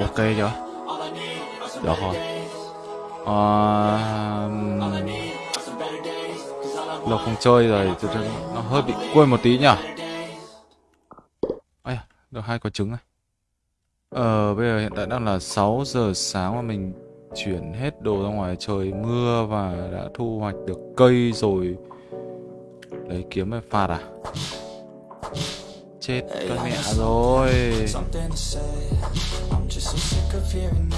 ok chưa? Được rồi. À, lâu không chơi rồi nó hơi bị quên một tí nhỉ? Ây, được hai quả trứng này. Ờ bây giờ hiện tại đang là 6 giờ sáng mà mình chuyển hết đồ ra ngoài trời mưa và đã thu hoạch được cây rồi. Lấy kiếm về phạt à? Chết con mẹ rồi.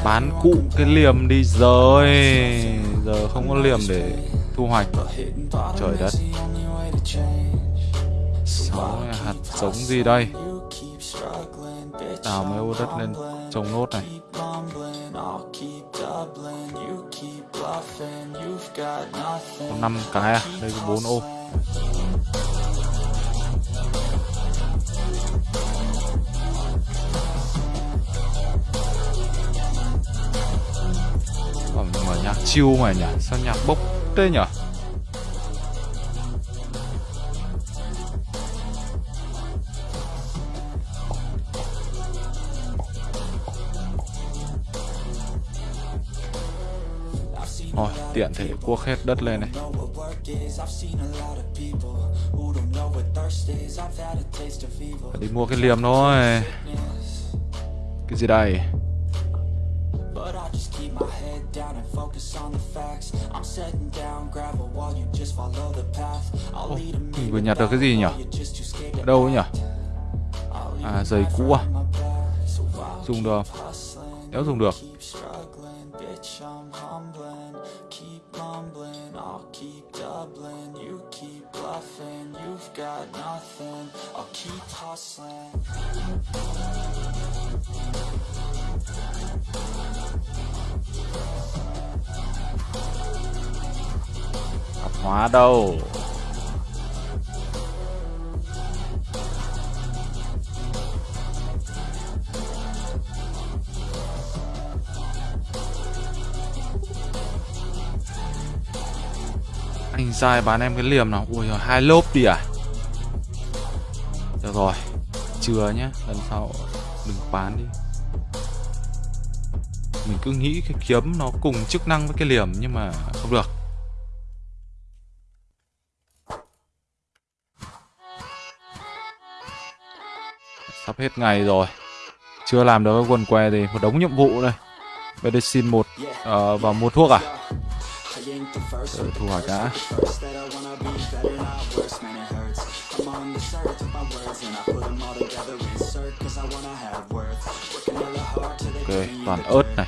Bán cụ cái liềm đi. Rồi giờ không có liềm để thu hoạch. trời đất. sáu hạt giống gì đây? Đào mấy ô đất lên trồng nốt này. Có năm cái à? Đây có bốn ô còn mở nhạc chill mà nhỉ Sao nhạc bốc thế nhỉ Rồi, tiện thể cuốc hết đất lên này Phải đi mua cái liềm thôi Cái gì đây Ồ, mình vừa nhặt được cái gì nhỉ? Ở đâu ấy nhỉ? À, giày cũ à? Dùng được Nếu dùng được Bitch, I'm humbling, keep mumbling. I'll keep doubling, you keep bluffing. You've got nothing, I'll keep hustling. Hóa đâu sai bán em cái liềm nào. Ui giời, hai lốp đi à? Được rồi Chưa nhá Lần sau đừng bán đi. Mình cứ nghĩ cái kiếm nó cùng chức năng với cái liềm Nhưng mà không được. Sắp hết ngày rồi Chưa làm được cái quần què gì Một đống nhiệm vụ đây. Medicine 1 uh, Vào mua thuốc à để thu hoạch đã Ok, toàn ớt này.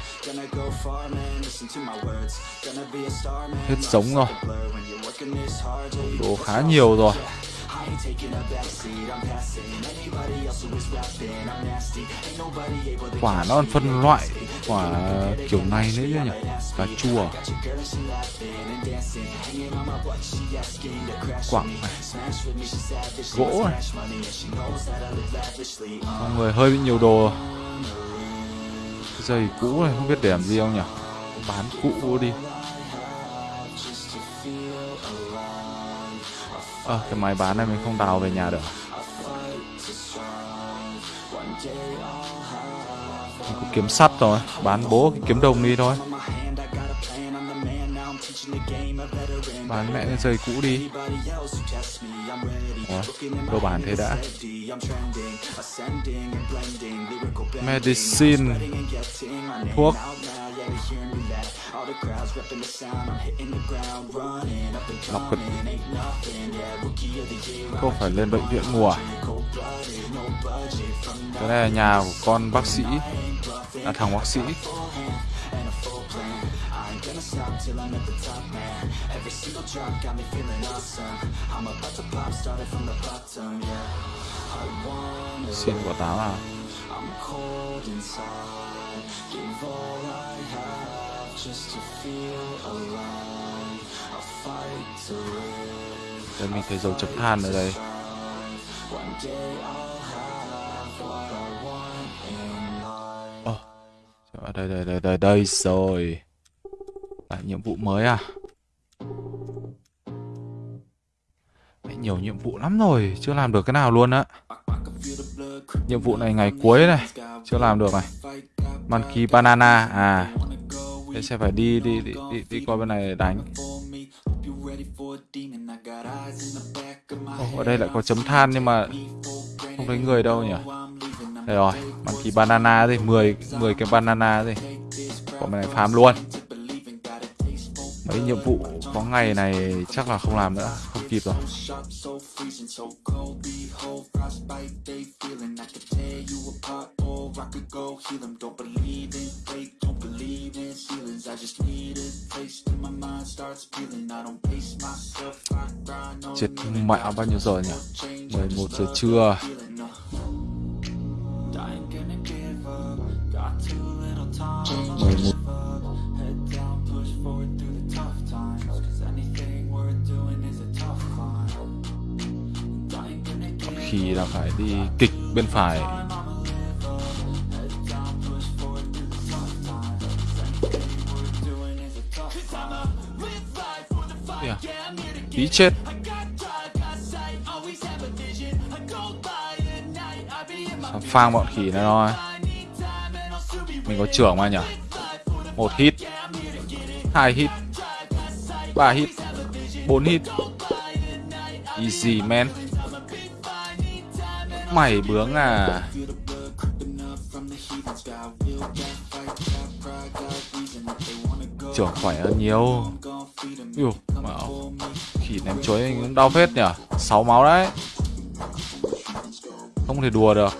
Hết giống rồi. Đồ khá nhiều rồi. Quả nó còn phân loại Quả kiểu này nữa nhỉ? Cà chua Quặng này Gỗ này Mọi người hơi bị nhiều đồ. Giày cũ này không biết để làm gì không nhỉ? Bán cũ đi à, cái máy bán này mình không đào về nhà được. Mình có kiếm sắt rồi Bán bố cái kiếm đồng đi thôi. Bán mẹ cái giày cũ đi. Ủa, cơ bản thế đã. Medicine Thuốc. Lọc cực Không phải lên bệnh viện mùa. Cái này là nhà của con bác sĩ. Là thằng bác sĩ. Xin quả táo à? Đây mình thấy dấu chấm than ở đây. oh. đây đây đây đây đây rồi à, nhiệm vụ mới à? Đấy, Nhiều nhiệm vụ lắm rồi Chưa làm được cái nào luôn á. Nhiệm vụ này ngày cuối này Chưa làm được này. Monkey Banana à. Thế sẽ phải đi đi đi đi, đi qua bên này để đánh. Oh, Ở đây lại có chấm than nhưng mà Không thấy người đâu nhỉ? Đây rồi Monkey Banana gì 10, 10 cái banana gì. Bọn mình này farm luôn. Mấy nhiệm vụ có ngày này chắc là không làm nữa, Không kịp rồi. Chết mẹ, bao nhiêu giờ nhỉ? 11 giờ trưa. mười một khi là phải đi kịch bên phải. Yeah. tí chết. Phang bọn khỉ này thôi mình có trưởng mà nhỉ? Một hit. Hai hit. Ba hit. Bốn hit. Easy, man mày bướng à? Trưởng khỏe hơn nhiều. Yêu, mạo khỉ ném chuối cũng đau phết nhỉ? Sáu máu đấy. Không thể đùa được.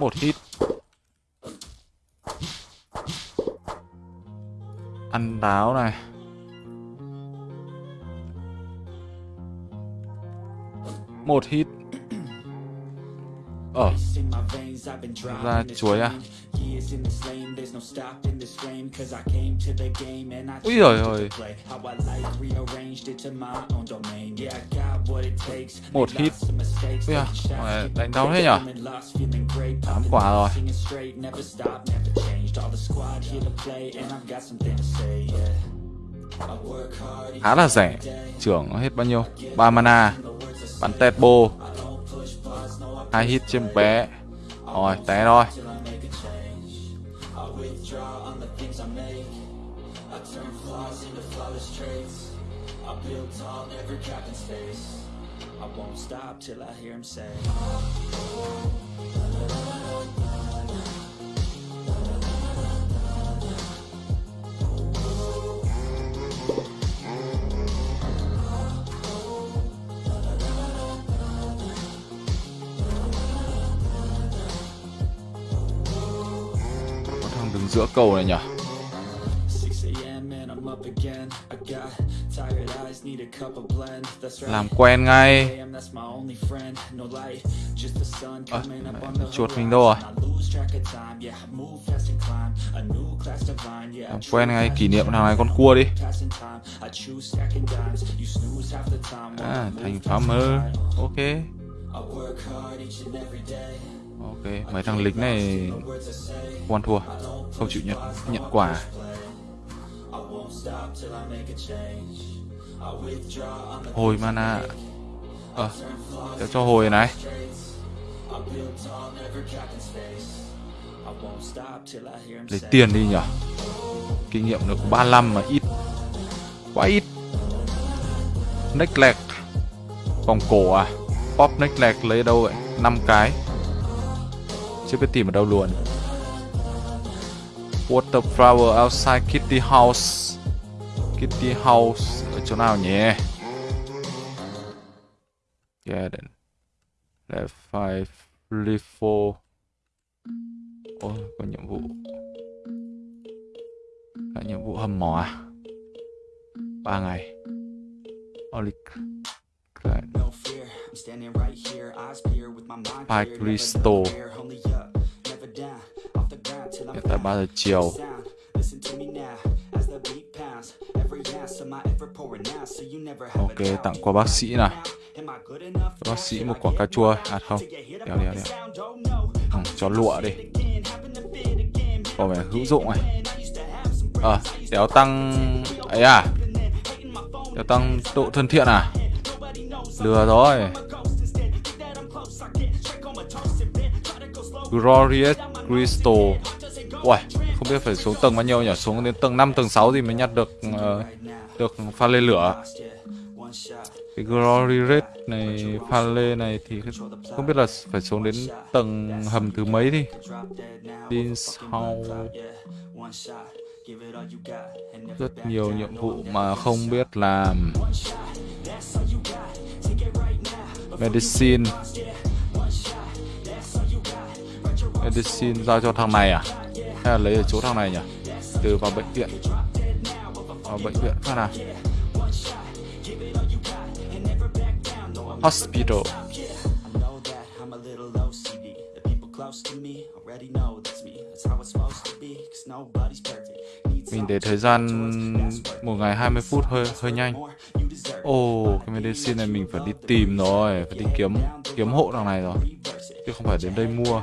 Một hit. Ăn táo này. Một hit. Ờ. Ra chuối à? Ui rồi rồi một hit. Ui à đánh đau thế nhở? Tám quả rồi khá là rẻ. trưởng hết bao nhiêu? Ba mana. Bắn tẹt bô. Hai hit trên bé. Rồi té rồi I won't stop till I hear him say giữa cầu này nhỉ? Làm quen ngay. À, chuột mình đâu rồi? Làm quen ngay kỷ niệm thằng này con cua đi. À, thành farmer ok ok mấy thằng lính này quan thua không chịu nhận nhận quả. Hồi mana. Ờ à, cho hồi này. Lấy tiền đi nhở. Kinh nghiệm được 35 mà ít. Quá ít. Neck leg. Vòng cổ à. Pop neck lấy đâu vậy? 5 cái chưa biết tìm ở đâu luôn Water flower outside Kitty House Kitty House ở chỗ nào nhỉ? Yeah, then. Left five, leave four. Ôi, có nhiệm vụ. Là nhiệm vụ hầm mỏ à? Ba ngày. Only Pike Restore tại 3 giờ chiều. Ok, tặng qua bác sĩ nào. Bác sĩ một quả cà chua. À không, đéo đéo đéo. Ừ, Cho lụa đi. Có vẻ hữu dụng này. Ờ, à, đéo tăng ấy à? Đéo tăng độ thân thiện à? Lừa rồi. Glorious Crystal. Uầy, không biết phải xuống tầng bao nhiêu nhỉ? Xuống đến tầng 5, tầng 6 thì mới nhặt được uh, Được pha lê lửa. Cái Glory Red này Pha lê này thì không biết là phải xuống đến tầng hầm thứ mấy đi Đi sau. Rất nhiều nhiệm vụ mà không biết làm. Medicine. Medicine giao cho thằng này à? Hay là lấy ở chỗ thằng này nhỉ? Từ vào bệnh viện. Vào bệnh viện phát nào Hospital. Mình để thời gian một ngày 20 phút hơi hơi nhanh. Ồ, oh, cái medicine này mình phải đi tìm rồi Phải đi kiếm kiếm hộ đằng này rồi. Chứ không phải đến đây mua.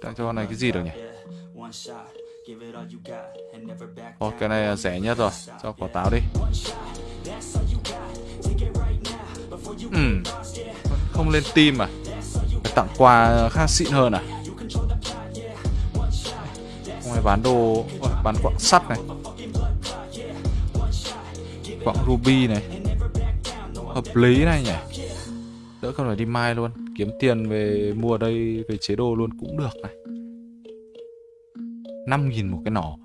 Tặng cho con này cái gì được nhỉ? Ồ, cái này rẻ nhất rồi. Cho quả táo đi. Ừ. Không lên tim à? Phải tặng quà khác xịn hơn à? Không phải bán đồ Bán quặng sắt này. Quặng ruby này. Hợp lý này nhỉ? Đỡ không phải đi mai luôn Kiếm tiền về mua đây Về chế độ luôn cũng được này. 5.000 một cái nỏ.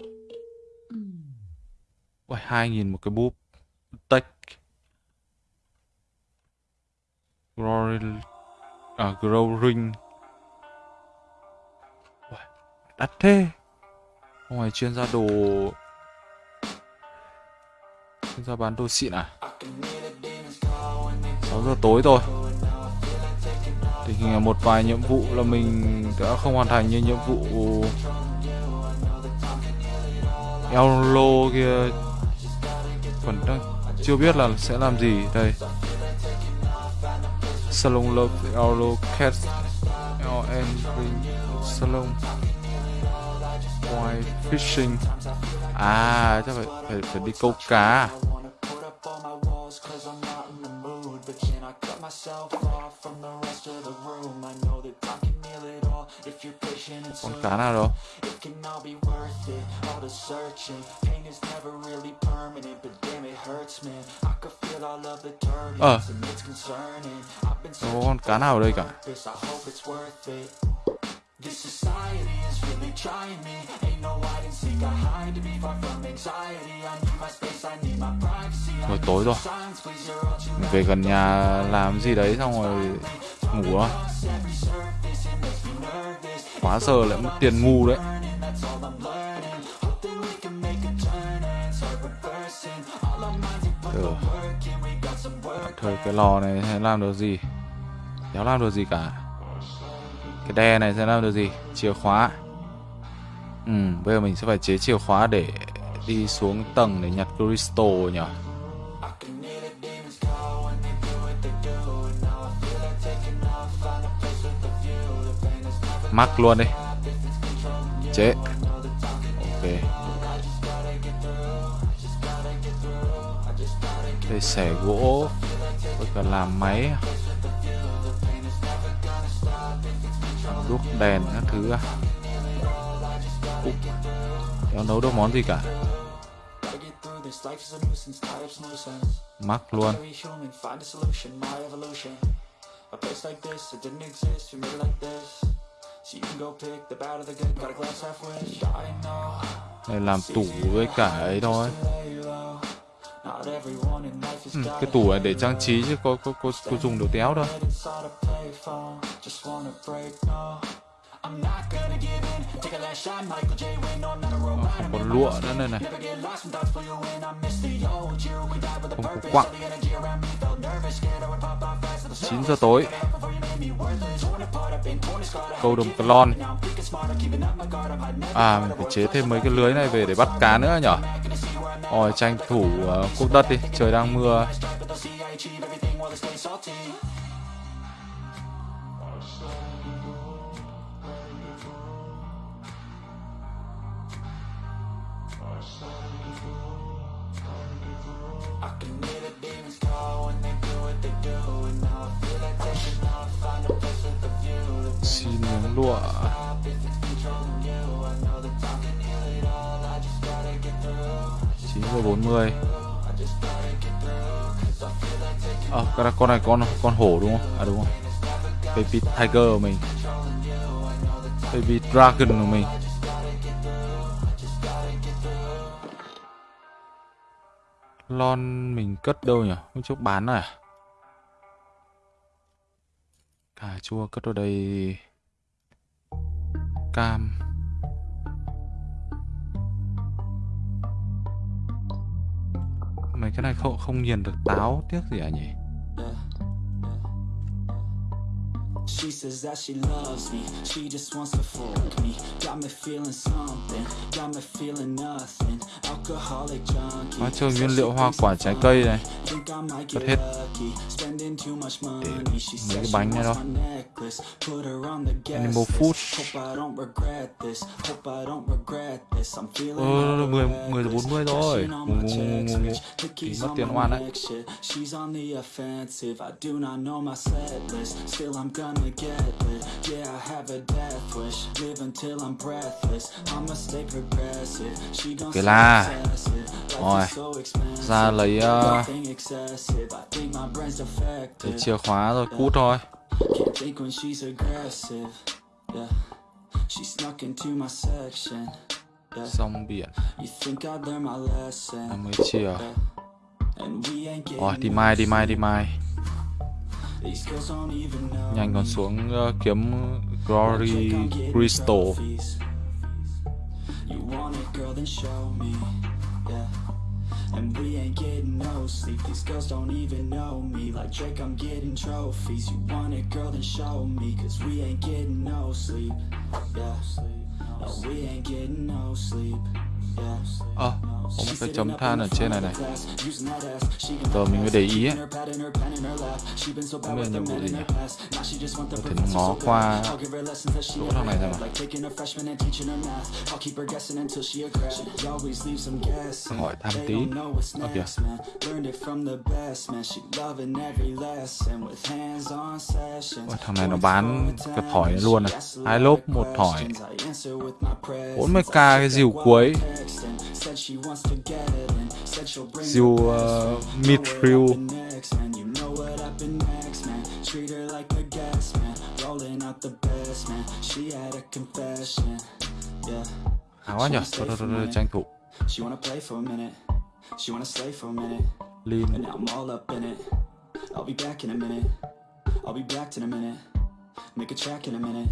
Ôi, 2.000 một cái búp. Tech Glory À, Grow Ring Đắt thế. Ngoài chuyên gia đồ. Chuyên gia bán đồ xịn à? 6 giờ tối rồi. Thì hình là một vài nhiệm vụ là mình đã không hoàn thành như nhiệm vụ Ello kia. Còn đang chưa biết là sẽ làm gì đây. Salon Love Ello Cat LN Salon. White Fishing. À chắc phải phải, phải đi câu cá à? from the rest of the room. I know that I can heal it all if you're patient and soon It can all be worth it, all the searching. Pain is never really permanent, but damn it hurts man. I could feel all of the turbulence and it's concerning. I've been searching for purpose, I hope it's worth it. This society is really trying me. Ain't no hide and seek, I hide me Far from anxiety, I need my space, I need my privacy. Rồi tối rồi. Mình về gần nhà làm gì đấy xong rồi ngủ thôi. Quá giờ lại mất tiền ngu đấy. Ừ. Thời cái lò này sẽ làm được gì? Đéo làm được gì cả. Cái đe này sẽ làm được gì? Chìa khóa. Ừ, bây giờ mình sẽ phải chế chìa khóa để đi xuống tầng để nhặt crystal nhỉ mắc luôn đi. Chế. Ok. Đây xẻ gỗ. Tôi cần làm máy. Đuốc đèn các thứ à Úc, kéo nấu được món gì cả? Mắc luôn. A place like this, it didn't exist, you made it like this đây làm tủ với cả ấy thôi. ừ, Cái tủ này để trang trí chứ có có có, có dùng đồ téo đâu. Không có lụa nữa này. Này không có quặng. 9 giờ tối câu đồng clon à mình phải chế thêm mấy cái lưới này về để bắt cá nữa nhở? Rồi tranh thủ uh, cuốc đất đi trời đang mưa. xin miếng lụa. Chín giờ bốn mươi. À, cái con này con con hổ đúng không? À đúng không? Baby tiger của mình. Baby dragon của mình. Lon mình cất đâu nhỉ? Hôm trước bán này à? Cà chua cất ở đây cam. Mấy cái này không không nhìn được táo tiếc gì à nhỉ? She says that she loves me, she just wants to fuck me. Got me feeling something, got me feeling nothing. Alcoholic junkie. Hóa chơi nguyên liệu hoa quả trái cây này Cất hết. Để mấy cái bánh này đâu Animal food Ờ, 10, 10 giờ 40 rồi. Ngủ ngủ ngủ ngủ ngủ Thì mất tiền oan đấy She's on the offensive, I do not know my set list. Still I'm gonna gonna get lit. Yeah, I have a death wish. Live until I'm breathless. I'ma stay progressive. She gon' say Rồi. Ra lấy uh, thì chìa khóa rồi cút thôi. Xong biển. Em mới chìa Rồi đi mai đi mai đi mai. Nhanh còn xuống uh, kiếm Glory Crystal. And we ain't getting no sleep. These girls don't even know me. Like Drake, I'm getting trophies. You want it, girl, then show me. Cause we ain't getting no sleep. Yeah. No, we ain't getting no sleep. Ờ, à, uh, có một cái chấm than ở trên này này. Giờ mình mới để ý ấy. Không biết nhiệm vụ gì nhỉ Có thể ngó qua chỗ thằng này xem nào Hỏi thăm tí. Ờ kìa. Ôi, thằng này nó bán cái thỏi luôn này hai lốp một thỏi. 40k cái dìu cuối Diêu uh, Mithril Áo quá nhỉ Thôi thôi thôi tranh thủ. She wanna play for a minute. She wanna slay for a minute. Lean And now I'm all up in it. I'll be back in a minute. I'll be back in a minute. Make a track in a minute.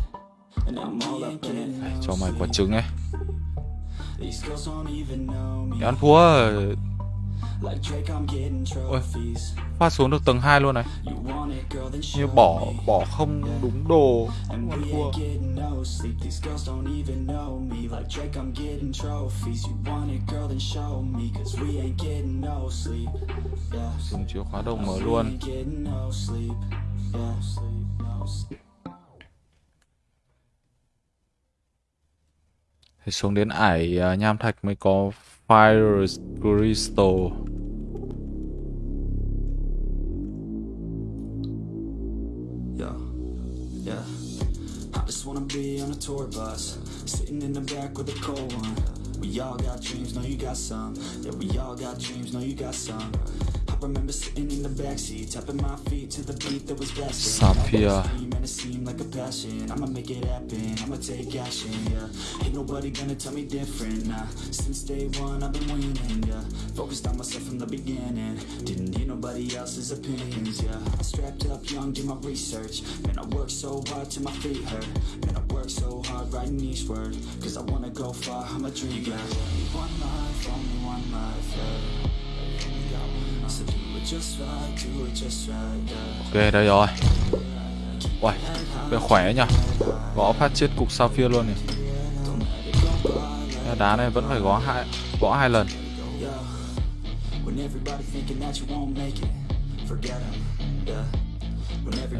And now I'm all up in it. Cho mày quả trứng ấy để ăn thua Ôi, phát xuống được tầng 2 luôn này. Như bỏ bỏ không đúng đồ. Ăn thua. Dùng chìa khóa đồng mở luôn thì xuống đến ải uh, nham thạch mới có fire crystal. Yeah yeah. I just wanna be on a tour bus sitting in the back with a cold one. We all got dreams know you got some. Yeah we all got dreams know you got some. Remember sitting in the backseat, tapping my feet to the beat that was blasting. And it seemed like a passion. I'ma make it happen. I'ma take action. Yeah, ain't nobody gonna tell me different. Nah, since day one I've been winning. Yeah, focused on myself from the beginning. Didn't need nobody else's opinions. Yeah, I strapped up young, did my research. Man, I worked so hard till my feet hurt. Man, I worked so hard writing each word. Cause I wanna go far. I'm a one life, only one life. Yeah. Ok đây rồi Uầy Về khỏe nhỉ Gõ phát chết cục sapphire luôn nhỉ đá này vẫn phải gõ hai gõ hai lần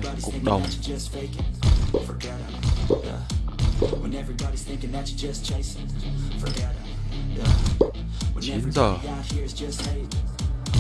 Đây, cục đồng. Chín giờ.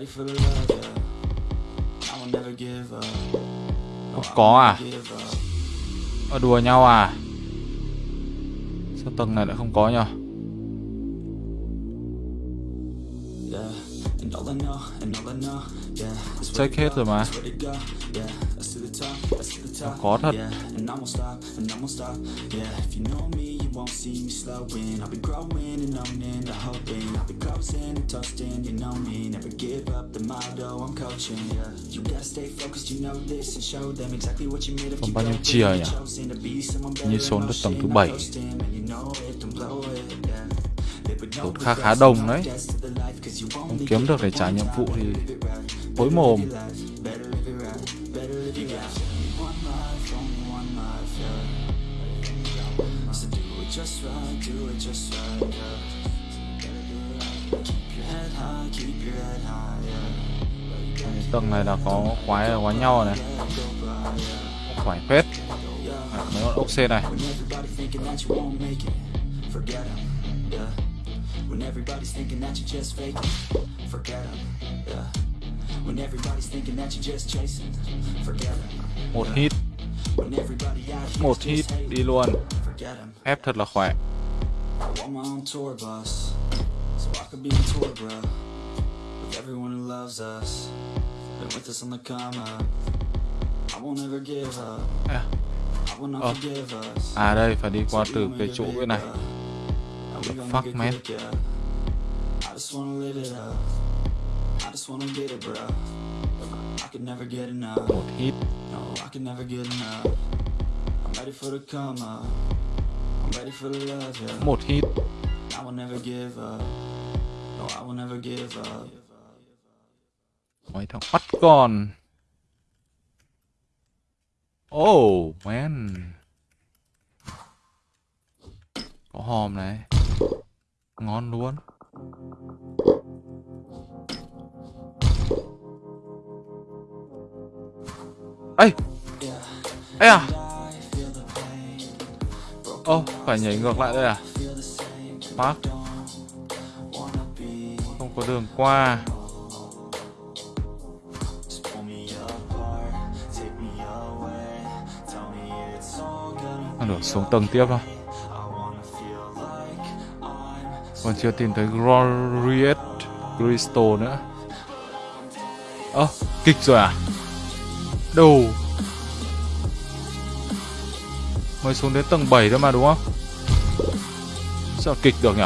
ready for the love, yeah. I will never give up. No, có à? Ở đùa nhau à Sao tầng này lại không có nhỉ Check hết rồi mà top. Có thật won't see me slowing. I'll be growing and owning the hoping. I'll be closing and toasting, you know me. Never give up the motto I'm coaching. Yeah, you gotta stay focused, you know this, and show them exactly what you made of. Còn Keep bao nhiêu chia nhỉ? chosen to be someone Như in đến tầng thứ motion. bảy. I'm coasting, and you know it, don't blow it, yeah. Live with no Tốn khá khá no đấy Không kiếm được để trả nhiệm vụ thì Hối mồm just right, do it just right, yeah. Tầng này là có quái quái nhau này. Quái phết. À, Mấy con ốc sên này. When thinking that you just faking, forget yeah. When everybody's thinking that just chasing, forget. Một hit Một hit đi luôn. Ép thật là khỏe à, Ờ. à đây phải đi qua từ cái chỗ cái này The fuck, man? I just wanna live it up. I just wanna get it, bro. Một hit. Một hit. Mấy thằng bắt con. Oh man. Có hòm này. Ngon luôn ấy ấy à. Ô phải nhảy ngược lại đây à? Park không có đường qua. Được xuống tầng tiếp thôi còn chưa tìm thấy Glorious Crystal nữa. Ơ à, kịch rồi à? Đủ. Mới xuống đến tầng 7 thôi mà, đúng không? Sao kịch được nhỉ?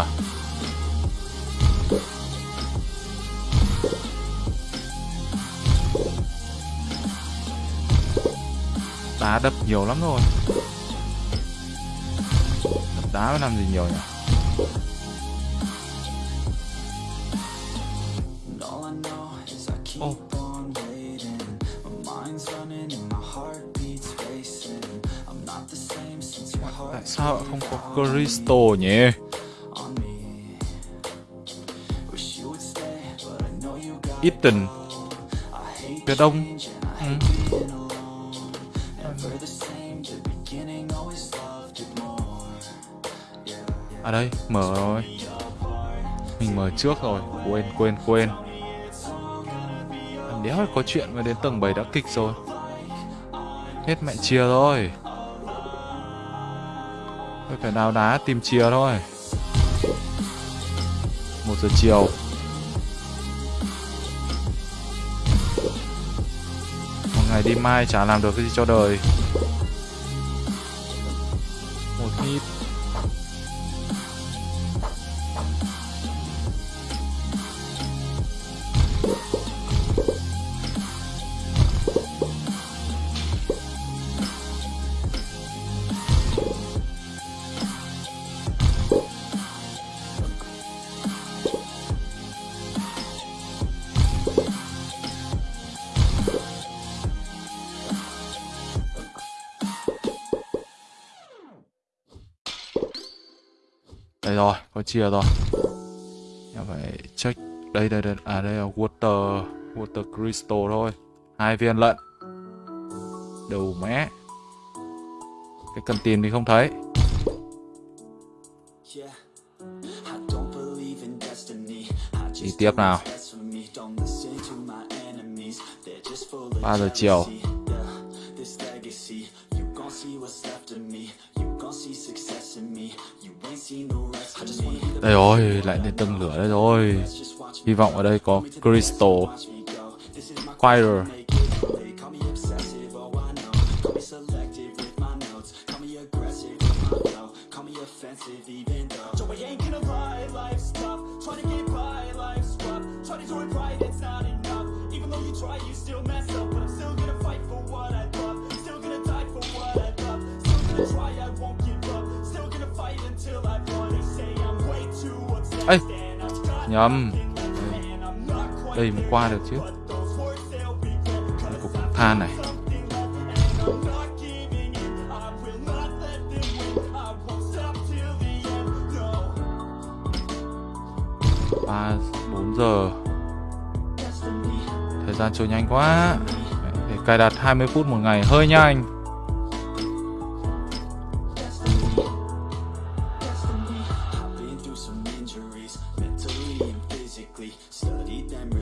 Đá đập nhiều lắm rồi. Đập đá mới làm gì nhiều nhỉ? Know you ít tình, phía đông. Ừ. à đây mở rồi. Mình mở trước rồi. Quên quên quên. Đéo có chuyện mà đến tầng 7 đã kịch rồi. Hết mẹ chia rồi tôi phải đào đá, tìm chìa thôi. Một giờ chiều. Một ngày đi mai chả làm được cái gì cho đời. Chia rồi. Em phải check. Đây đây đây, à đây là water water crystal thôi. Hai viên lận. Đầu mé. Cái cần tìm thì không thấy. Đi tiếp nào. 3 giờ chiều. Đây rồi, lại đến tầng lửa đây rồi. Hy vọng ở đây có Crystal Fire. Nhầm Đây mới qua được chứ. Cục than này. Ba, bốn giờ. Thời gian trôi nhanh quá. Để cài đặt 20 phút một ngày. Hơi nhanh.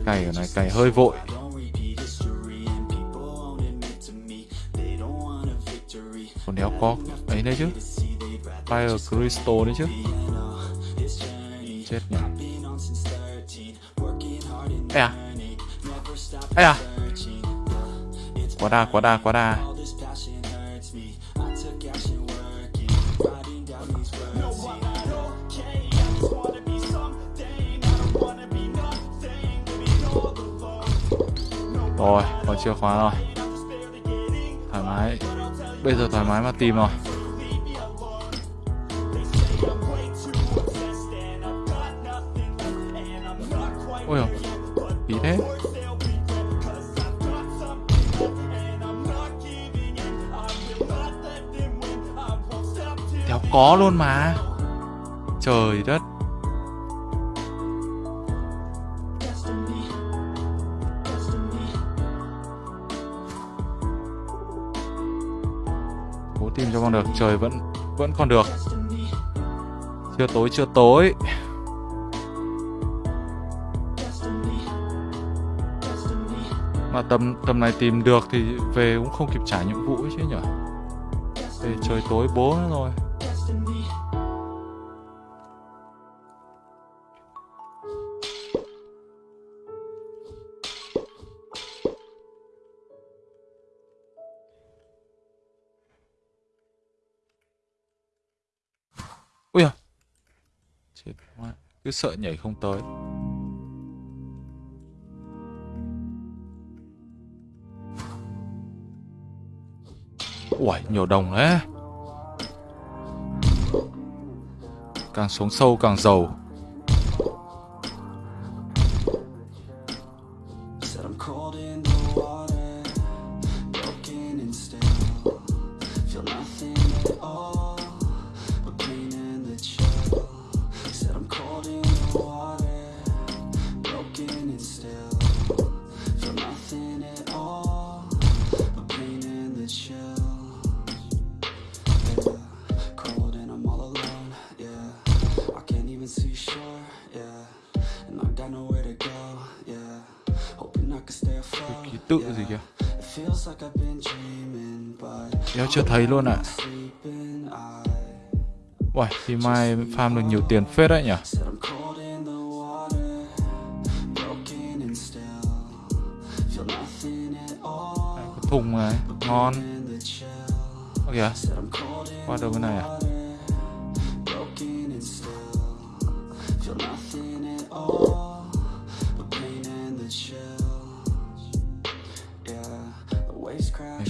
Cày ở này, cày hơi vội. Còn đéo có ấy đấy chứ. Fire Crystal đấy chứ. Chết nhỉ. Ê à. Ê à. Quá đa quá đa quá đa. Chìa khóa rồi. Thoải mái. Bây giờ thoải mái mà tìm rồi. Ôi dồi, tí thế. Đéo có luôn mà. Trời đất. Được, Trời, vẫn vẫn còn được. Chưa tối chưa tối. Mà tầm tầm này tìm được thì về cũng không kịp trả nhiệm vụ chứ nhở Về trời tối bố nữa rồi. Cứ sợ nhảy không tới. Uầy, nhiều đồng đấy Càng xuống sâu càng giàu. Luôn ạ. À. Uầy, thì mai farm được nhiều tiền phết đấy nhỉ? Đây, Có thùng này, ngon. In the Ơ kìa, qua đâu cái này à?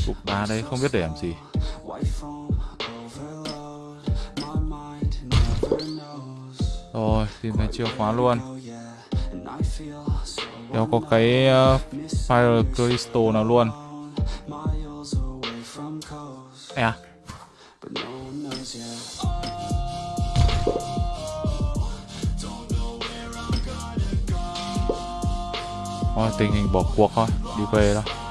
Cục đá đấy không biết để làm gì. Tìm thấy chìa khóa luôn. Đéo có cái uh, Fire Crystal nào luôn. À, but thôi tình hình bỏ cuộc thôi Đi về thôi.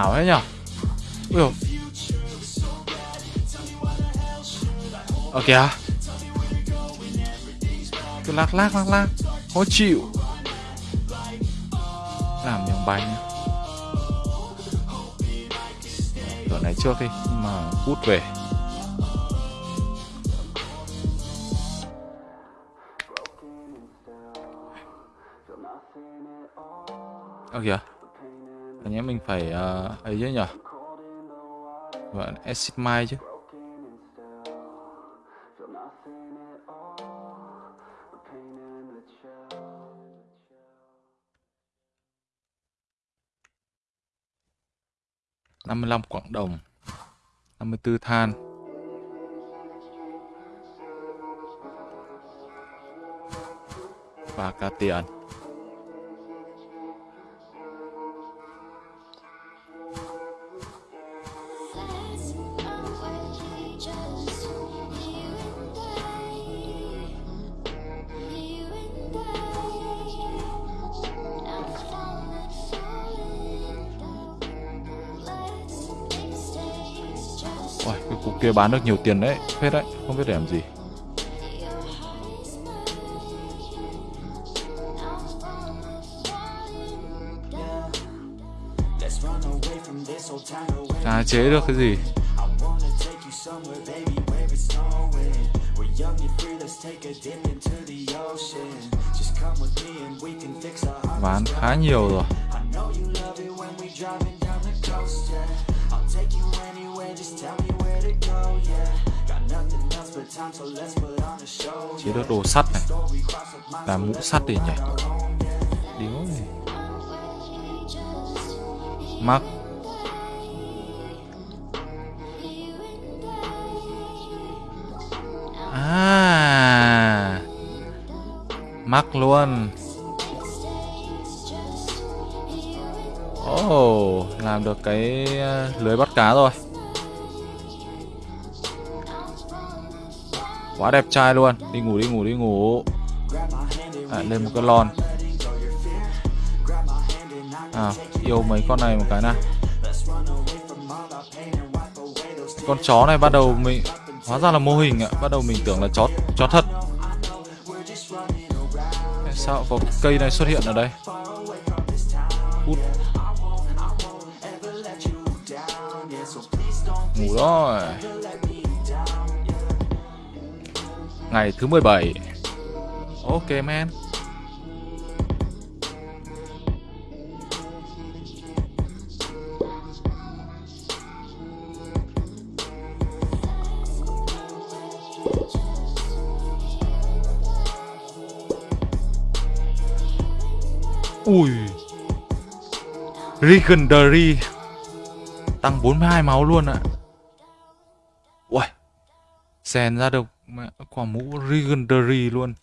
Ảo thế nhở? Ui dồi. Ở kìa. Cứ lắc lắc lắc lắc Khó chịu. Làm miếng bánh nhá. Cửa này trước đi, Nhưng mà cút về. Ơ kìa. Anh em mình phải uh, ấy chứ nhở? Gọi là acid mine chứ. Năm mươi lăm quảng đồng năm mươi tư than. Và cả tiền. Kia bán được nhiều tiền đấy, phết đấy, không biết để làm gì your chế được cái gì? bán khá nhiều rồi. Chế được đồ sắt này. Là làm mũ sắt đi nhỉ điếu này. Mắc à. Mắc luôn. Oh làm được cái ờ, lưới bắt cá rồi. Quá đẹp trai luôn. Đi ngủ đi ngủ đi ngủ. À, lên một cái lon. À yêu mấy con này một cái nào. Con chó này bắt đầu mình hóa ra là mô hình ạ. Bắt đầu mình tưởng là chó chó thật. Sao có cây này xuất hiện ở đây? Út. ngủ rồi ngày thứ 17 ok, man. Ui. Legendary. Tăng 42 máu luôn ạ. À. Ui Xèn ra được mẹ, quả mũ Legendary luôn.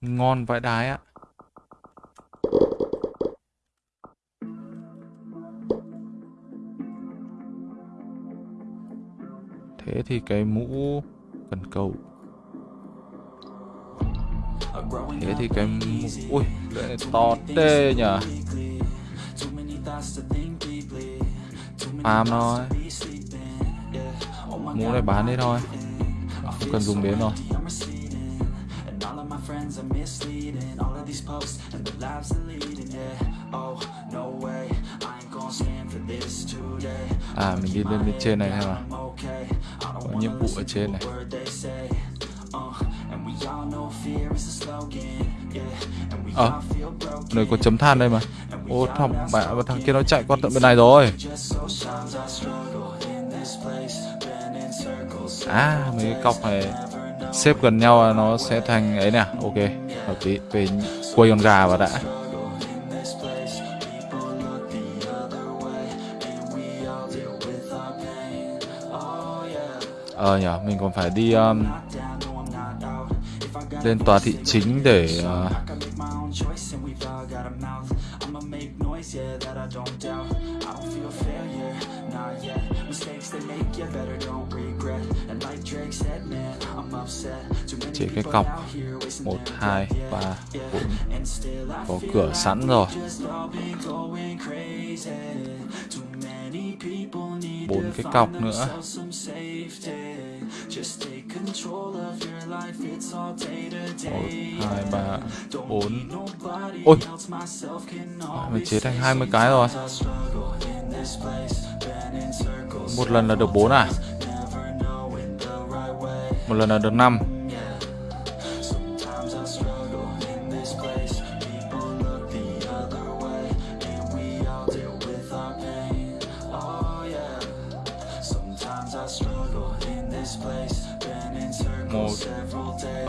Ngon vãi đái ạ. Thế thì cái mũ cần cầu. Thế thì cái mũ... Ui, lưỡi này to tê nhở Farm thôi mua này bán đi thôi. Không cần dùng đến rồi friends are misleading All of these posts and the lives they're leading Yeah, oh, no way I ain't gonna stand for this today à mình đi lên bên trên này thôi mà có nhiệm vụ ở trên này. Ờ, à, nơi có chấm than đây mà. Ô thằng bạn thằng kia nó chạy qua tận bên này rồi à mấy cái cọc này xếp gần nhau là nó sẽ thành ấy nè. Ok hợp lý. Về quay con gà vào đã. Ờ nhở mình còn phải đi um, lên tòa thị chính để uh, cọc nữa. themselves some safety. Just take control of your life, it's all day to một hai ba bốn Ôi. mình chế thành 20 cái rồi một lần là được 4 à một lần là được 5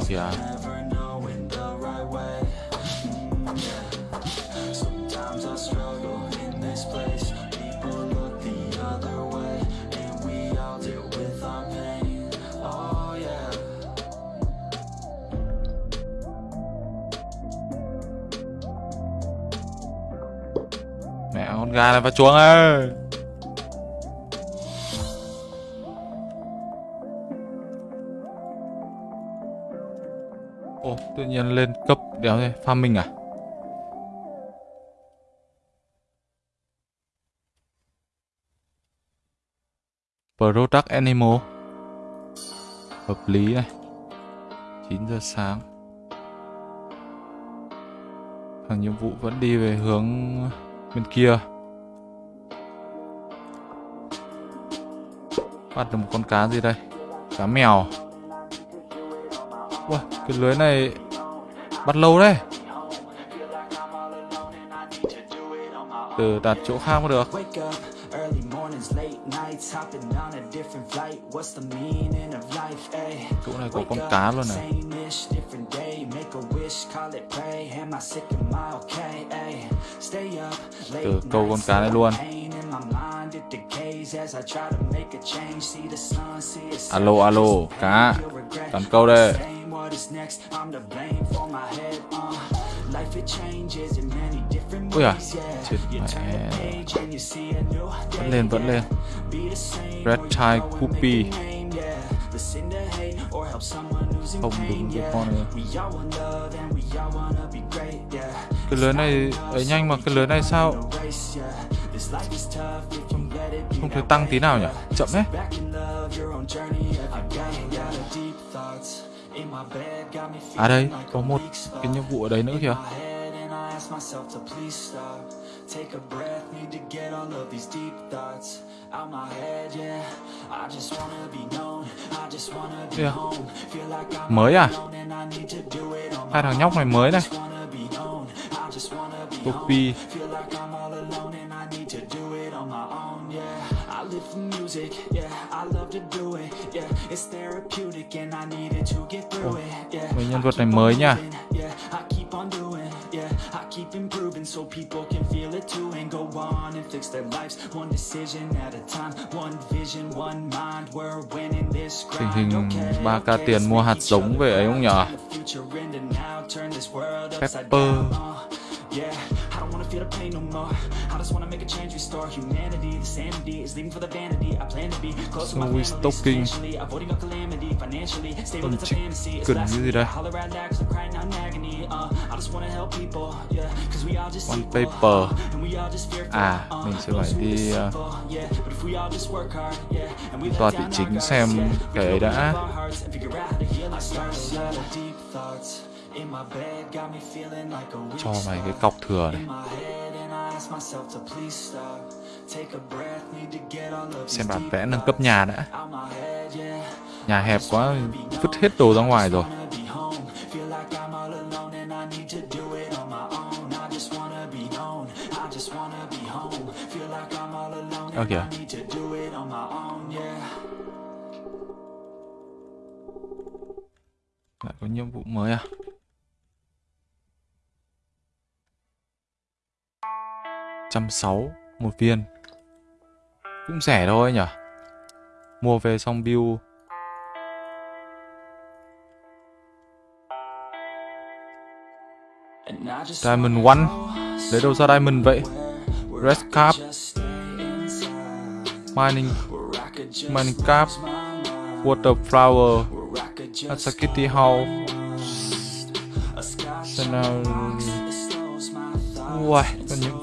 kìa mẹ con gà này vào chuồng ơi. Tự nhiên lên cấp đéo thế. Farming à? Product Animal. Hợp lý này 9 giờ sáng. Thằng nhiệm vụ vẫn đi về hướng bên kia. Bắt được một con cá gì đây? Cá mèo. Ui, cái lưới này Bắt lâu đấy. Từ đặt chỗ khác mới được? Ay? Chỗ này có con cá luôn này? Stay up, late Từ câu con cá này luôn. Alo, alo, cá. Cắn câu đây. What is next, I'm to blame for my head. Uh, life it changes in many different ways, yeah. Vẫn lên, vẫn lên. Red who's in Không đúng yeah. con này. We all want love and we all wanna be great, yeah. Cái lưới này ấy nhanh mà cái lưới này sao? Không thấy that tăng tí nào nhỉ. Chậm đấy À đây, có một cái nhiệm vụ ở đấy nữa kìa. Take a breath, need to get all of these deep thoughts out my head, yeah. I just wanna be known, I just wanna be Feel like I'm Mới à? alone and I need to do it on Hai thằng nhóc này mới này just wanna be known, I Copy yeah. mấy nhân vật này mới nha. moving, Yeah, I keep on doing, yeah. I keep improving so people can feel it too and go on and fix their lives one decision at a time, one vision, one mind. We're winning this Tình hình okay, 3k okay, tiền mua hạt giống về ấy không nhở? Pepper. Feel to pain no more. I just wanna make a change, restore humanity. The sanity is leaving for the vanity. I plan to be close to my family substantially, avoiding a calamity financially. Stable, it's a fantasy. It's gì đây? holler at 'cause I'm crying out in agony. Uh, I just wanna help people, yeah, 'cause we all just equal, paper. and we all just fearful, À, uh, mình sẽ phải đi, uh, Toa thị chính xem cái ấy đã. Cho mày cái cọc thừa này. Xem bản vẽ nâng cấp nhà đã. Nhà hẹp quá Vứt hết đồ ra ngoài rồi. yeah. Lại có nhiệm vụ mới à trăm sáu, một viên. Cũng rẻ thôi nhở? Mua về xong build Diamond one. Lấy đâu ra diamond vậy? Red cap. Mining Mining cap. Water flower. Asakiti Hall could house nào. Còn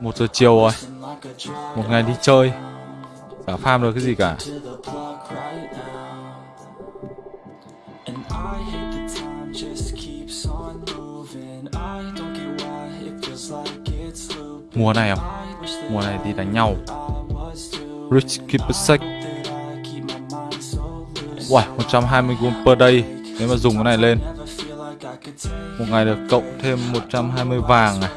Một giờ chiều rồi Một ngày đi chơi Chả farm được cái gì cả Mùa này không? Mùa này thì đánh nhau Rich keep a sec. Uầy, 120 gold per day Nếu mà dùng cái này lên Một ngày được cộng thêm 120 vàng này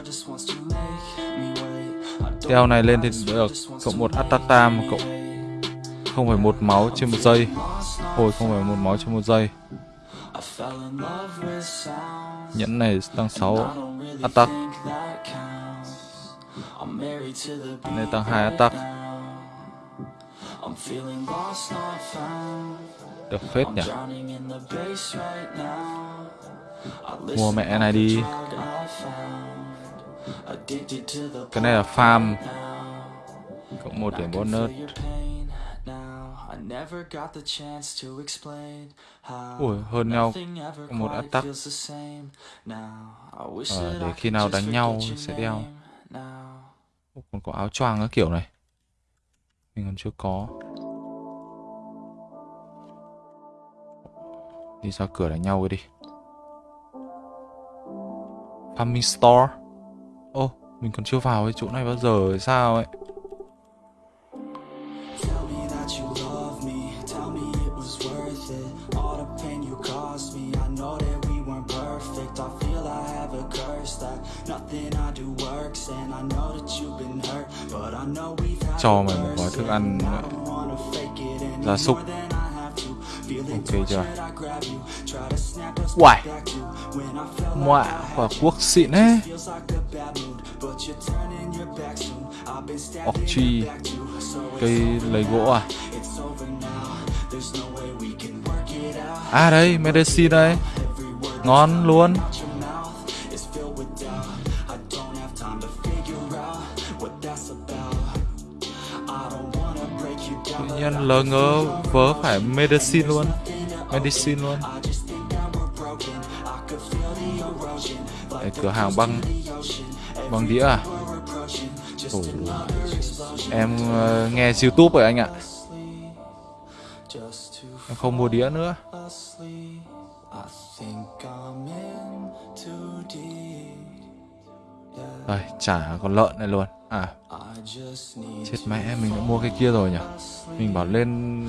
wait. Này lên thì được Cộng một Atatam Cộng 0,1 máu trên một giây. Hồi 0,1 máu trên một giây. Nhẫn này tăng 6 Attack. Này tăng 2 attack. Được phết nhỉ? Mua mẹ này đi. Cái này là farm. Cộng 1 điểm bonus. Ui, hơn nhau. một attack. that để khi nào đánh nhau sẽ đeo. Ồ, Còn có áo choàng các kiểu này. Mình còn chưa có. Đi ra cửa đánh nhau đi. Farming Store mình còn chưa vào cái chỗ này bao giờ hay sao ấy? Cho mày một gói thức ăn. Gia súc. Ok chưa? Uầy. I quả quốc xịn ấy Feels like a bad mood, but you're turning your back soon. I've been Ọc stabbing chi. it back too, so it's Cây lấy gỗ à. À đây, medicine đây. Ngon luôn. Tự nhiên lờ ngớ vớ phải medicine luôn. Medicine luôn. Đây, cửa hàng băng Băng đĩa à? Ủa. Em uh, nghe YouTube rồi anh ạ. Em không mua đĩa nữa. Rồi Đây, chả còn lợn này luôn. À, chết mẹ mình đã mua cái kia rồi nhỉ? Mình bảo lên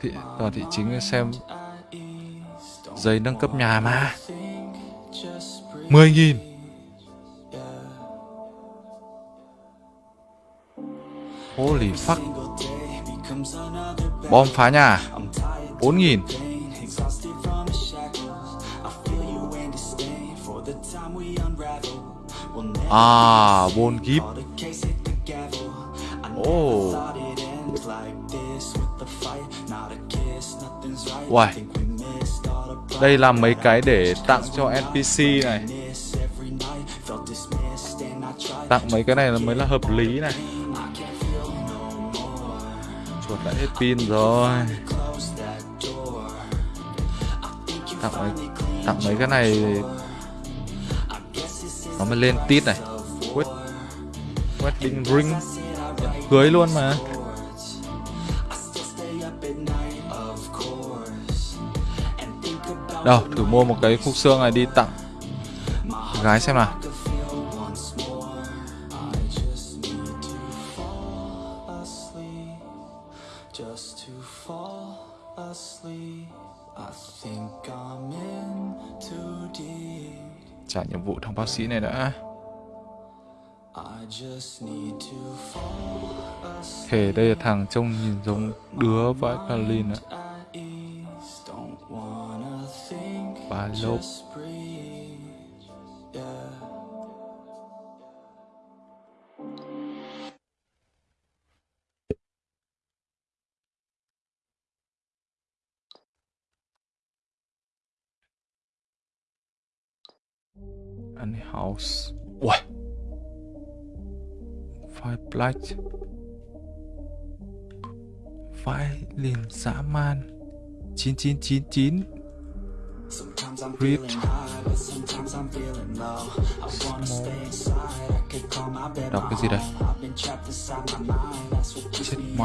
thị, tòa thị chính xem giấy nâng cấp nhà mà. Mười nghìn. Like this With the fight, not a kiss Nothing's right Uầy. Đây là mấy cái để tặng cho NPC này. Tặng mấy cái này là mới là hợp lý này. Chuột đã hết pin rồi. Tặng mấy, tặng mấy cái này Nó mới lên tít này. Quét Wedding ring. Cưới luôn mà. Đâu, thử mua một cái khúc xương này đi tặng. Gái xem nào. Trả nhiệm vụ thằng bác sĩ này đã I. Thề đây là thằng trông nhìn giống đứa vãi Kalin ạ á Ba lốp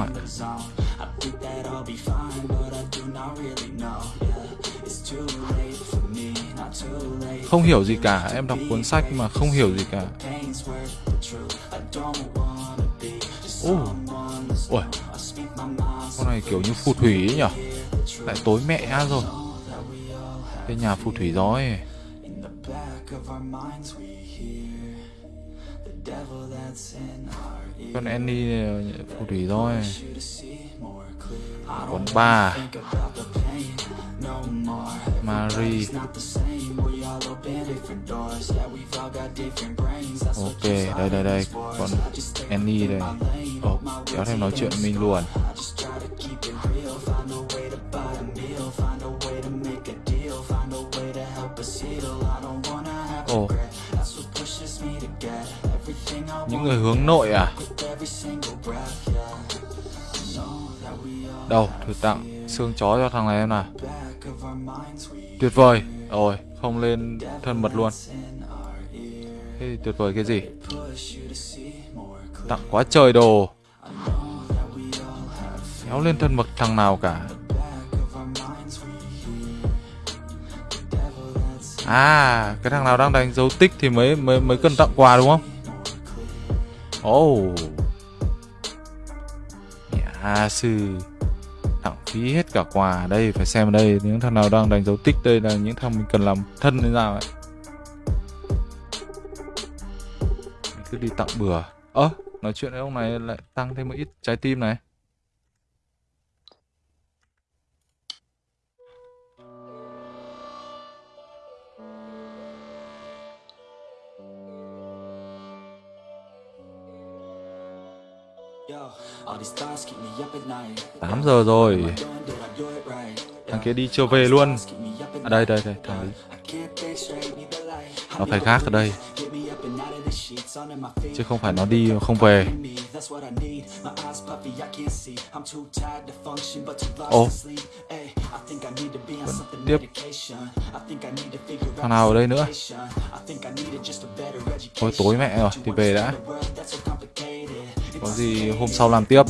in the zone. I think that I'll be fine, but I do not really know. Yeah, it's too late for me. Không hiểu gì cả, em đọc cuốn sách mà không hiểu gì cả. Ồ, oh. con này kiểu như phù thủy ấy nhở? Lại tối mẹ rồi. Cái nhà phù thủy rồi. Con Annie ờ, phù thủy rồi Còn ba what Ok, đây đây đây. stay Annie đây. Ồ, kéo thêm nói chuyện mình luôn Ồ, những người hướng nội à? Đâu, thử tặng xương chó cho thằng này em nào Tuyệt vời Rồi, không lên thân mật luôn. Thế thì tuyệt vời cái gì Tặng quá trời đồ Kéo lên thân mật thằng nào cả À, cái thằng nào đang đánh dấu tích thì mới mới mới cần tặng quà đúng không? Ồ. Oh. Nhà sư phí hết cả quà đây phải xem ở đây những thằng nào đang đánh dấu tích đây là những thằng mình cần làm thân thế nào ấy. Mình cứ đi tặng bừa. Ơ, nói chuyện với ông này lại tăng thêm một ít trái tim này. 8 giờ rồi. Thằng kia đi chưa về luôn. À đây đây đây, thằng ấy. Nó phải khác ở đây. Chứ không phải nó đi không về. Ồ. something tiếp. Thằng nào ở đây nữa? Thôi tối mẹ rồi, thì về đã. Có gì hôm sau làm tiếp.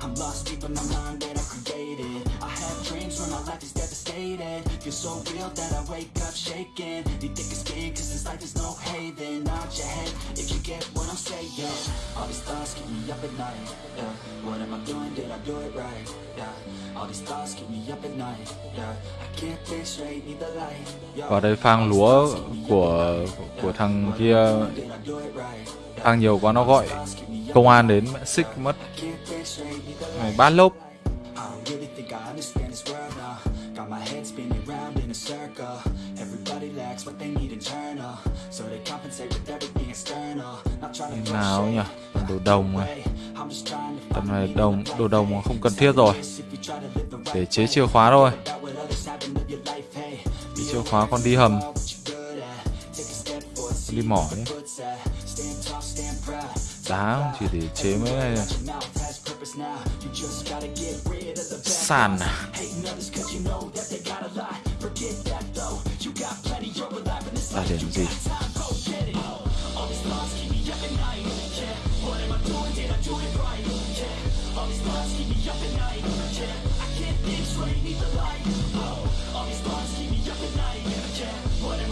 I'm lost deep in my mind devastated. Feel so real that I wake up shaking. Need thick skin, cause this life is no haven. Nod your head if you get what I'm saying. All these thoughts keep me up at night. Yeah. What am I doing? Did I do it right? Yeah. All these thoughts keep me up at night. Yeah. I can't think straight, need the light. Yeah. Vào đây phang lúa của của thằng kia phang nhiều quá nó gọi công an đến mẹ xích mất Mày bát lốp they need internal. So they compensate with everything external. Not trying to nào nhỉ? Đồ đồng này tầm này đồng đồ đồng không cần thiết rồi. Để chế chìa khóa thôi. Be chìa khóa con đi hầm. See đi mỏ nhé. đá chỉ để chế mấy này. Your mouth I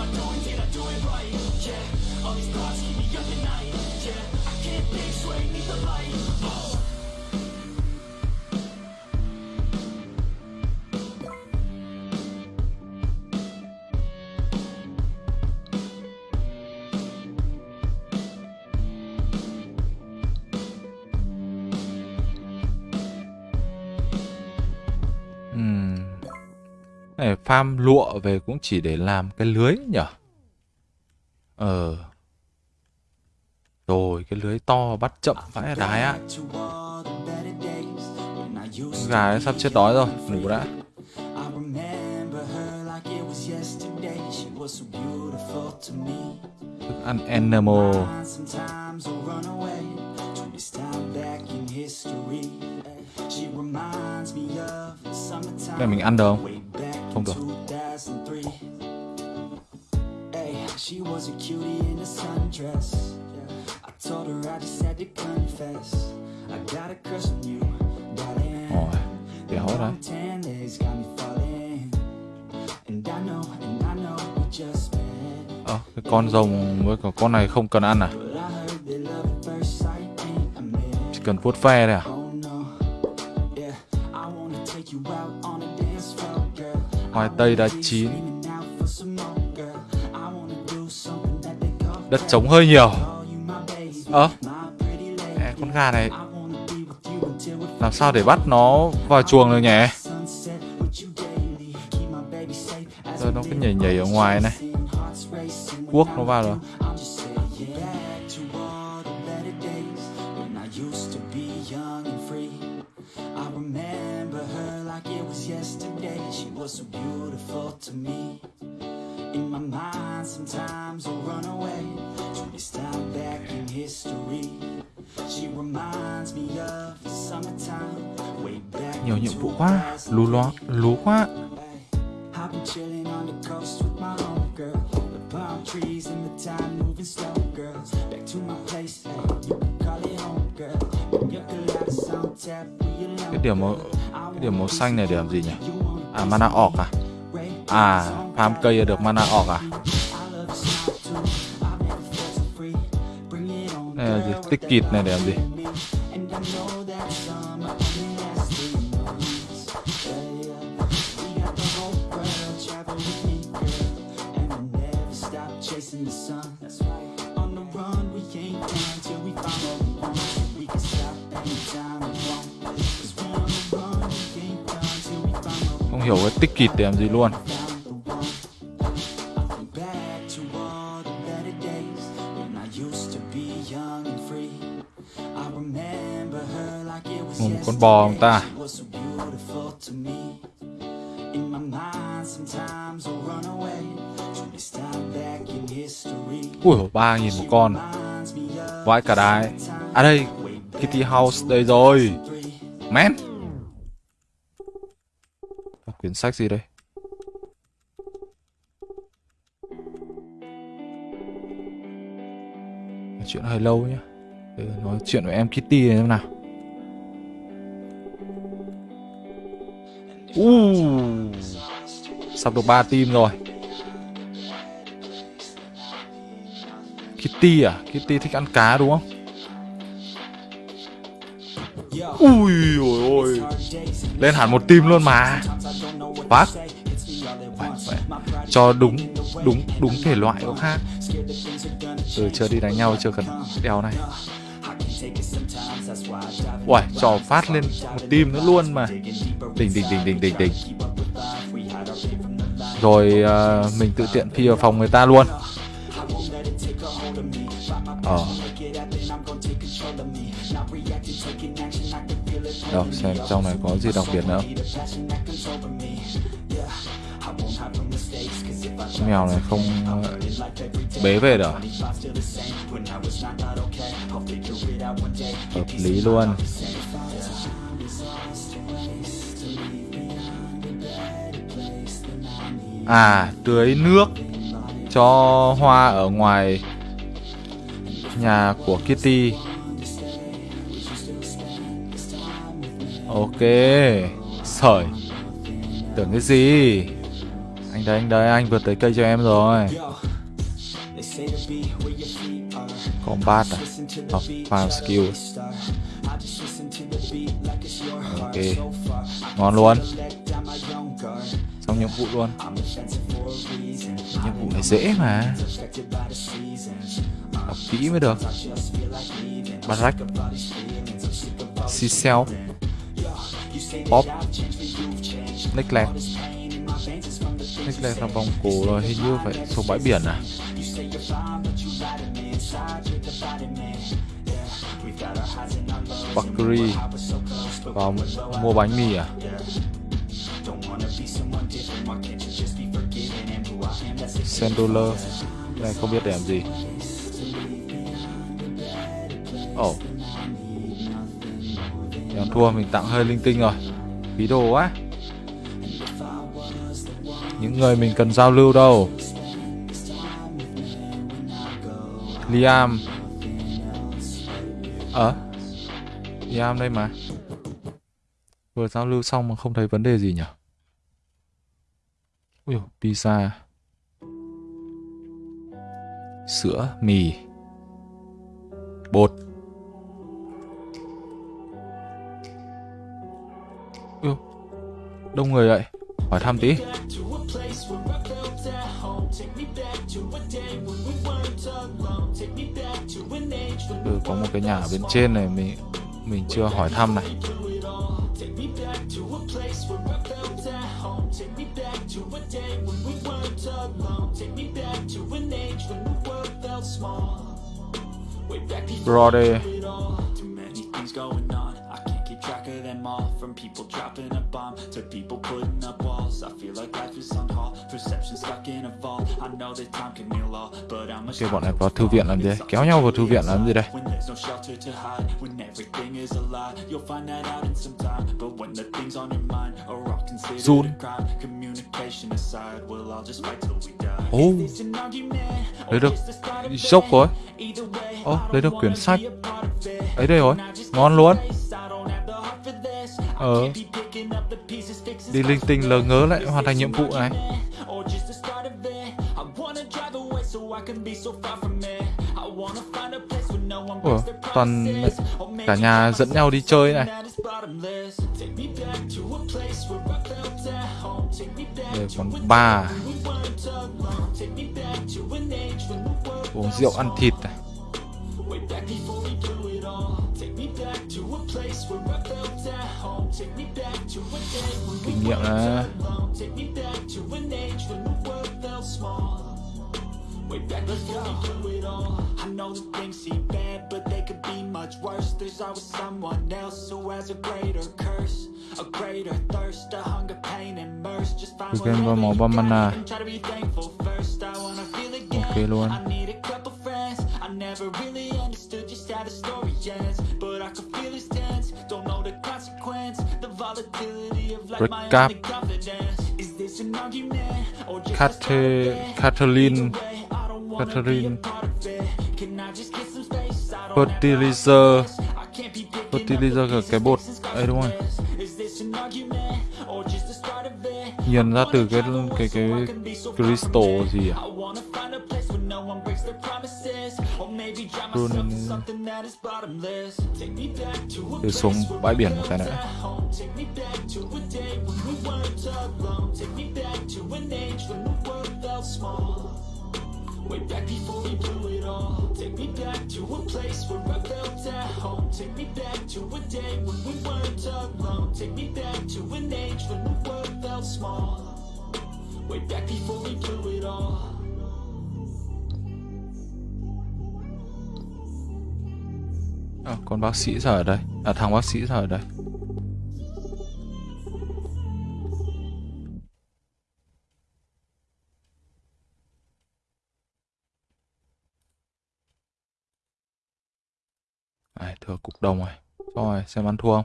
doing, did I do it right, yeah All these thoughts keep me up at night, yeah I can't think straight, need the light, oh farm lụa về cũng chỉ để làm cái lưới nhở? Ờ. Rồi, cái lưới to bắt chậm vãi đái á. Gà ấy sắp chết đói rồi, ngủ đã. Thức ăn animal. Này mình ăn được không? Không được. 2003. Hey, she was a cutie in a sundress. I told her I just had to confess. I got a crush on you, darling. Ôi, béo đấy Long tan legs got me falling. And I know, and I know we just met. ờ cái con rồng với cả con này không cần ăn à chỉ cần vuốt ve thôi à khoai tây đã chín. Đất trống hơi nhiều. Ơ à, con gà này làm sao để bắt nó vào chuồng được nhỉ? Rồi nó cứ nhảy nhảy ở ngoài này. Cuốc nó vào rồi alone. cái điểm màu cái điểm màu xanh này để làm gì nhỉ? à mana orc à? À farm cây được mana orc à? Này là gì? tích kịt này để làm gì kịt để làm gì luôn. Một con bò ông ta. Ui ba nghìn một con. Vãi cả đái. À đây, kitty house đây rồi. Men sách gì đây? Chuyện hơi lâu nhá. Để nói chuyện với em Kitty này xem nào. Uh, Sắp được 3 team rồi. Kitty à? Kitty thích ăn cá đúng không? Ui ôi ôi. Lên hẳn một team luôn mà. Phát phải, phải. Cho đúng đúng đúng thể loại có khác. Ừ chưa đi đánh nhau chưa cần đeo này. Uầy trò phát lên một tim nữa luôn mà. Đỉnh đỉnh đỉnh đỉnh đỉnh đỉnh. Rồi uh, mình tự tiện phi vào phòng người ta luôn. Ờ. Đâu xem trong này có gì đặc biệt nữa không? Mèo này không ờ, bế về được? Hợp lý luôn. À tưới nước cho hoa ở ngoài nhà của Kitty. Ok Sởi Tưởng cái gì? Anh đây anh đây anh vượt tới cây cho em rồi. Combat à? Học farm skill. Ok. Ngon luôn. Xong nhiệm vụ luôn. Nhiệm vụ này dễ mà. Học kỹ mới được. Barrack Cecil Pop. Neckland Neckland là vòng cổ rồi hình như phải xuống bãi biển à? Bakery và mua bánh mì à? Sendoler Này không biết để làm gì. Ồ. Oh. Thua, mình tặng hơi linh tinh rồi. Phí đồ quá. Những người mình cần giao lưu đâu. Liam. Ờ? Liam đây mà. Vừa giao lưu xong mà không thấy vấn đề gì nhỉ? Ui dồi, pizza. Sữa, mì. Bột. Ui, đông người vậy. Hỏi thăm tí. Có một cái nhà ở bên trên này, Mình mình chưa hỏi thăm này Brody from people dropping a bomb to people putting up walls. I feel like life is on Kêu bọn này vào thư viện làm gì? Kéo nhau vào thư viện làm gì đây? An argument, or lấy được dốc rồi. Way, Ồ, lấy được quyển sách. Ấy đây rồi, ngon luôn. Ờ, đi linh tinh lờ ngớ lại hoàn thành nhiệm vụ này. Ủa, toàn cả nhà dẫn nhau đi chơi này. Đây còn ba Uống rượu ăn thịt này. Kinh nghiệm. Way back we do it all I know things seem bad But they could be much worse There's always someone else Who has a greater curse A greater thirst A hunger, pain and mercy Just find try to be thankful first I wanna feel again. I need a couple friends I never really understood just how the story ends But I tense Redcap Cathe Catherine Catherine Fertilizer. Fertilizer là cái bột. ấy đúng không Nhìn ra từ cái cái cái crystal gì à? no one breaks their promises. Or maybe drive myself in something that is bottomless. Take me back to a place where we were at home. Take me back to a day when we weren't alone. Take me back to an age when the world felt small. Way back before we blew it all. Take me back to a place where I felt at home. Take me back to a day when we weren't alone. Take me back to an age when the world felt small. Way back before we blew it all. À, con bác sĩ giờ ở đây. À thằng bác sĩ giờ ở đây. Đấy, thừa cục đồng rồi Rồi, xem ăn thua không?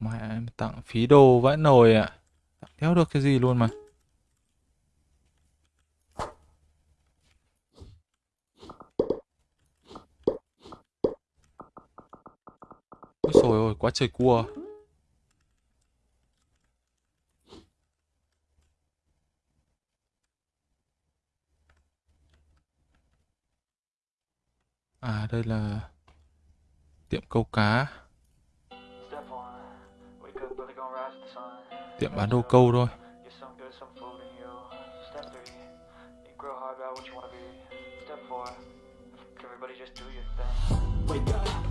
Mẹ em tặng phí đồ vãi nồi ạ. À. Tặng theo được cái gì luôn mà? Ôi trời ơi, quá trời cua. À đây là tiệm câu cá. Tiệm bán đồ câu thôi. Wake up.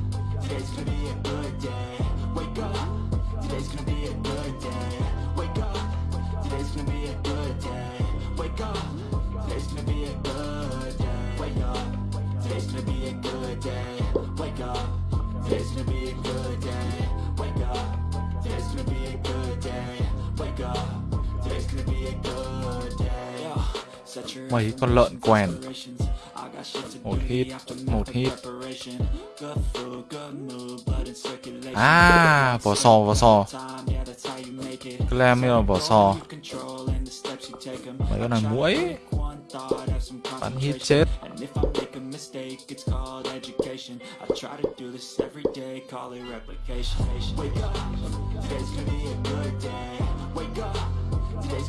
Today's gonna be a good day. Wake up, today's gonna be a good day. Wake up, today's gonna be a good day. Wake up, today's gonna be a good day. Wake up, today's gonna be a good day. Wake up, today's gonna be a good day. Wake up, today's gonna be a good day. Wake up, today's gonna be a good day. mấy con lợn quèn. Một hit một hit à vỏ sò vỏ sò. Clam là vỏ sò. Mấy con này muỗi. Bắn hit chết.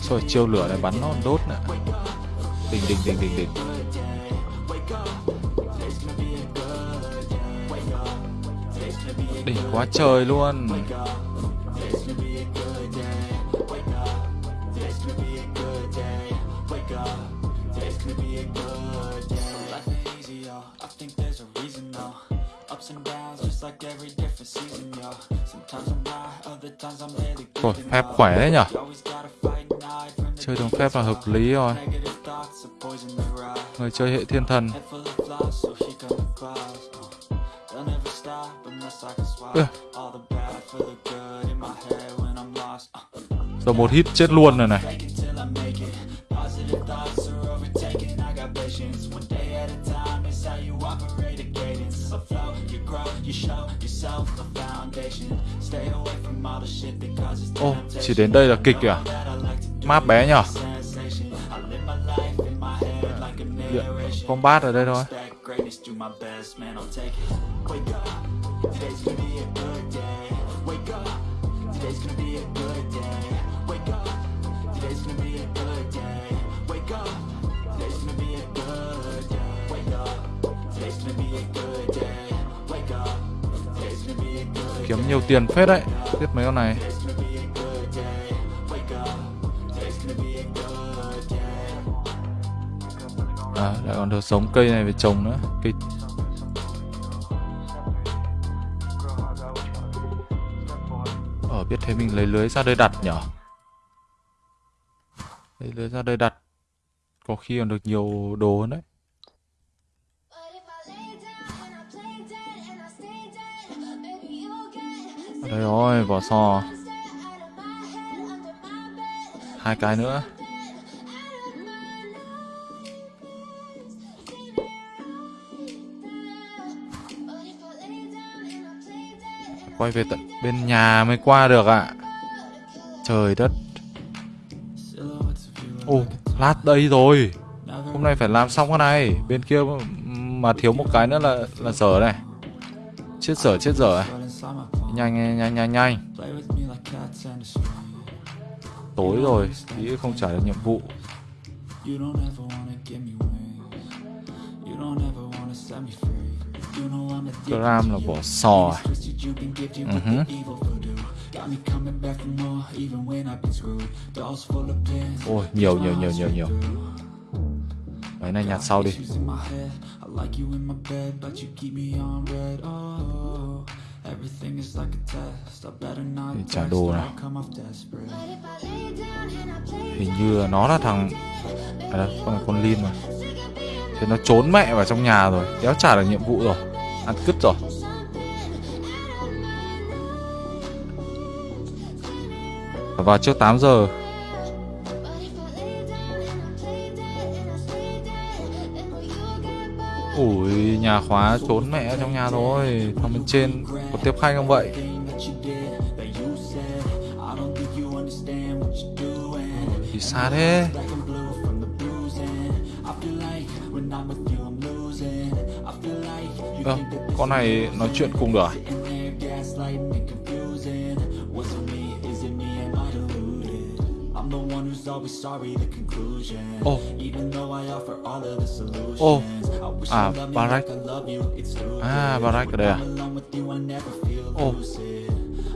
Rồi chiêu lửa này bắn nó đốt nè đỉnh đỉnh đỉnh đỉnh đỉnh. Đỉnh quá trời luôn. Ôi, phép khỏe đấy nhở. Chơi đúng phép là hợp lý rồi người chơi hệ thiên thần. Rồi một hit chết luôn rồi này, này Ô, oh, chỉ đến đây là kịch kìa. Map bé nhở combat ở đây thôi. Kiếm nhiều tiền phết đấy tiếp mấy con này. à, lại còn được giống cây này về trồng nữa. Cây ở biết thế mình lấy lưới ra đây đặt nhở? Lấy lưới ra đây đặt. Có khi còn được nhiều đồ hơn đấy. Đây rồi vỏ sò. Hai cái nữa. Quay về tận bên nhà mới qua được ạ. Trời đất. Silhouettes Ô, lát đây rồi. Hôm nay phải làm xong cái này. Bên kia mà thiếu một cái nữa là là dở này. Chết dở chết dở à. Nhanh nhanh nhanh nhanh. Tối rồi Tí không trả được nhiệm vụ. Gram là bỏ sò à? Twisted, you can give you Mhm. with the evil voodoo. Got me coming back for more, even when I've been screwed. Dolls full of pins. Ôi nhiều nhiều nhiều nhiều nhiều Mấy này nhặt sau đi Issues in my head. I like you in my bed, but you keep me on red. Oh, everything is like a test. I better not Đi trả đồ play Hình như nó là thằng À đây con là con Lin mà Thế nó trốn mẹ vào trong nhà rồi Đéo trả được nhiệm vụ rồi Ăn cứt rồi vào trước 8 giờ Ủi, nhà khóa trốn mẹ trong nhà rồi Thằng bên trên có tiếp khách không vậy? Thì xa thế à, Con này nói chuyện cùng được à?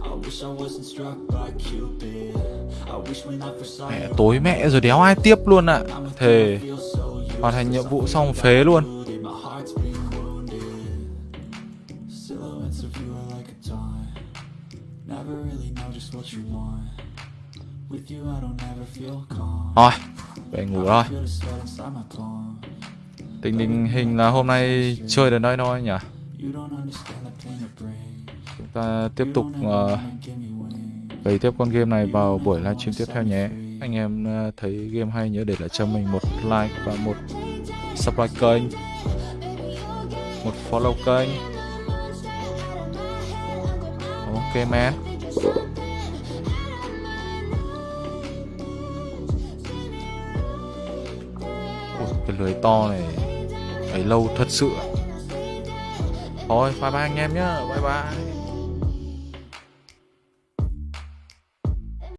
I wish I wasn't struck by Cupid. I wish when I first saw Mẹ tối mẹ rồi đéo ai tiếp luôn ạ. You, Thề. Hoàn thành nhiệm vụ xong phế luôn. Never really know just what you want. Thôi Về ngủ my palm. Tình hình hình là hôm nay chơi đến đây thôi nhỉ. Chúng ta tiếp tục uh, tiếp con game này vào buổi livestream tiếp theo nhé. Anh em uh, thấy game hay nhớ để lại cho mình một like và một subscribe kênh. Một follow kênh. Ok man cái lưới to này, ấy lâu thật sự. Thôi, bye bye anh em nhá, Bye bye.